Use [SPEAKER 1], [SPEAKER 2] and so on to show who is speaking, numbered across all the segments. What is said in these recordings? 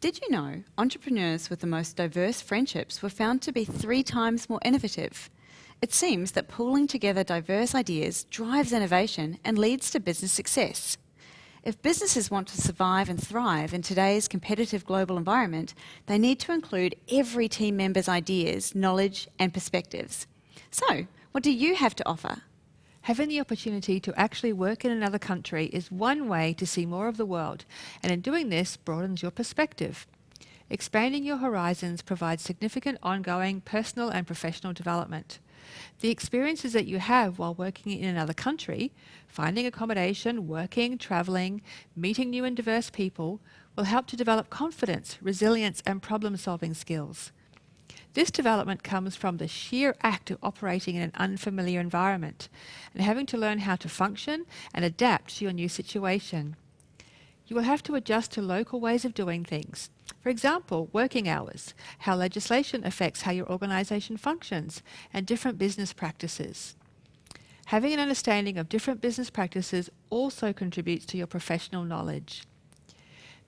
[SPEAKER 1] Did you know entrepreneurs with the most diverse friendships were found to be three times more innovative? It seems that pooling together diverse ideas drives innovation and leads to business success. If businesses want to survive and thrive in today's competitive global environment, they need to include every team member's ideas, knowledge and perspectives. So, what do you have to offer?
[SPEAKER 2] Having the opportunity to actually work in another country is one way to see more of the world, and in doing this broadens your perspective. Expanding your horizons provides significant ongoing personal and professional development. The experiences that you have while working in another country, finding accommodation, working, travelling, meeting new and diverse people, will help to develop confidence, resilience and problem-solving skills. This development comes from the sheer act of operating in an unfamiliar environment and having to learn how to function and adapt to your new situation. You will have to adjust to local ways of doing things. For example, working hours, how legislation affects how your organisation functions, and different business practices. Having an understanding of different business practices also contributes to your professional knowledge.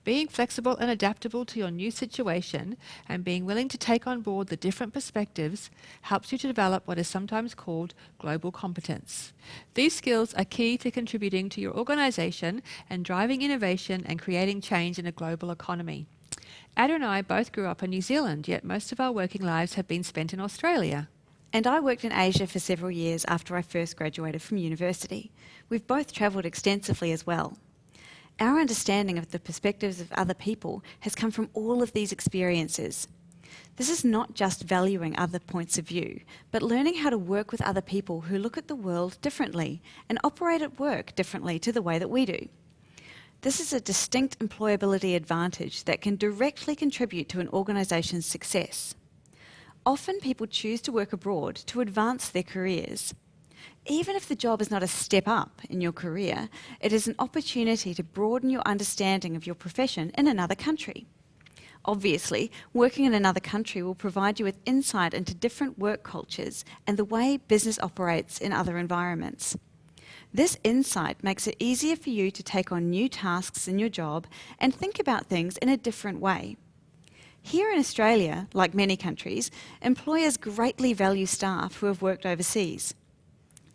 [SPEAKER 2] Being flexible and adaptable to your new situation and being willing to take on board the different perspectives helps you to develop what is sometimes called global competence. These skills are key to contributing to your organisation and driving innovation and creating change in a global economy. Ada and I both grew up in New Zealand, yet most of our working lives have been spent in Australia.
[SPEAKER 1] And I worked in Asia for several years after I first graduated from university. We've both travelled extensively as well. Our understanding of the perspectives of other people has come from all of these experiences. This is not just valuing other points of view, but learning how to work with other people who look at the world differently and operate at work differently to the way that we do. This is a distinct employability advantage that can directly contribute to an organisation's success. Often people choose to work abroad to advance their careers. Even if the job is not a step up in your career, it is an opportunity to broaden your understanding of your profession in another country. Obviously, working in another country will provide you with insight into different work cultures and the way business operates in other environments. This insight makes it easier for you to take on new tasks in your job and think about things in a different way. Here in Australia, like many countries, employers greatly value staff who have worked overseas.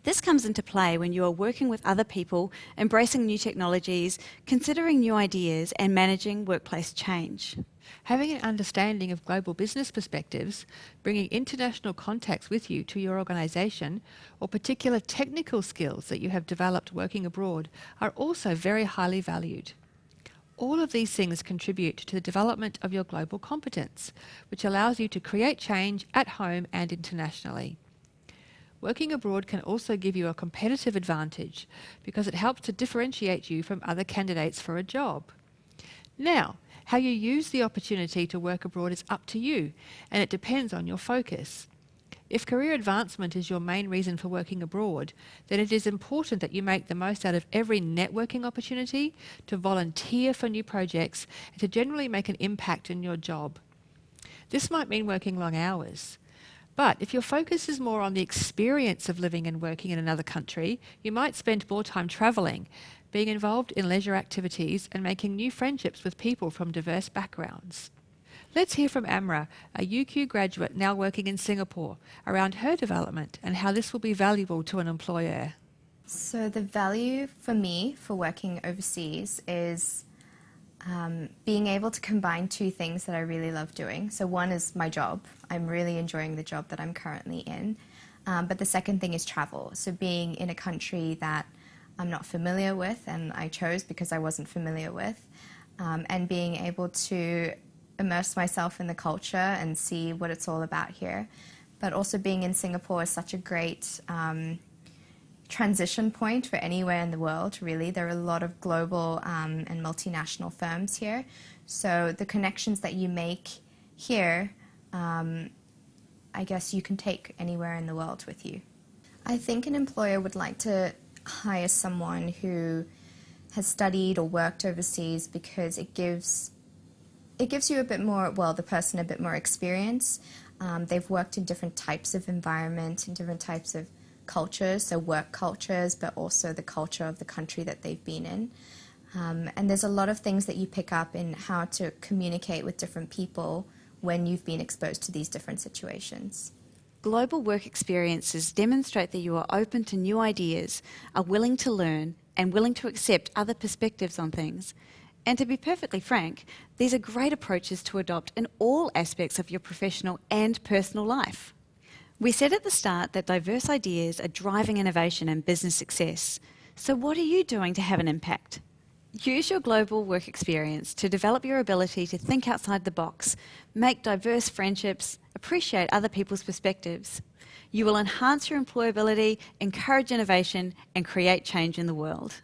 [SPEAKER 1] This comes into play when you are working with other people, embracing new technologies, considering new ideas and managing workplace change.
[SPEAKER 2] Having an understanding of global business perspectives, bringing international contacts with you to your organisation, or particular technical skills that you have developed working abroad are also very highly valued. All of these things contribute to the development of your global competence, which allows you to create change at home and internationally. Working abroad can also give you a competitive advantage because it helps to differentiate you from other candidates for a job. Now, how you use the opportunity to work abroad is up to you and it depends on your focus. If career advancement is your main reason for working abroad, then it is important that you make the most out of every networking opportunity, to volunteer for new projects, and to generally make an impact in your job. This might mean working long hours. But if your focus is more on the experience of living and working in another country, you might spend more time travelling, being involved in leisure activities and making new friendships with people from diverse backgrounds. Let's hear from Amra, a UQ graduate now working in Singapore, around her development and how this will be valuable to an employer.
[SPEAKER 3] So the value for me for working overseas is um, being able to combine two things that I really love doing. So one is my job. I'm really enjoying the job that I'm currently in. Um, but the second thing is travel. So being in a country that I'm not familiar with and I chose because I wasn't familiar with um, and being able to immerse myself in the culture and see what it's all about here. But also being in Singapore is such a great um, transition point for anywhere in the world, really. There are a lot of global um, and multinational firms here. So the connections that you make here, um, I guess you can take anywhere in the world with you. I think an employer would like to hire someone who has studied or worked overseas because it gives it gives you a bit more, well, the person a bit more experience. Um, they've worked in different types of environment, in different types of cultures, so work cultures, but also the culture of the country that they've been in. Um, and there's a lot of things that you pick up in how to communicate with different people when you've been exposed to these different situations.
[SPEAKER 1] Global work experiences demonstrate that you are open to new ideas, are willing to learn, and willing to accept other perspectives on things. And to be perfectly frank, these are great approaches to adopt in all aspects of your professional and personal life. We said at the start that diverse ideas are driving innovation and business success. So, what are you doing to have an impact? Use your global work experience to develop your ability to think outside the box, make diverse friendships, appreciate other people's perspectives. You will enhance your employability, encourage innovation, and create change in the world.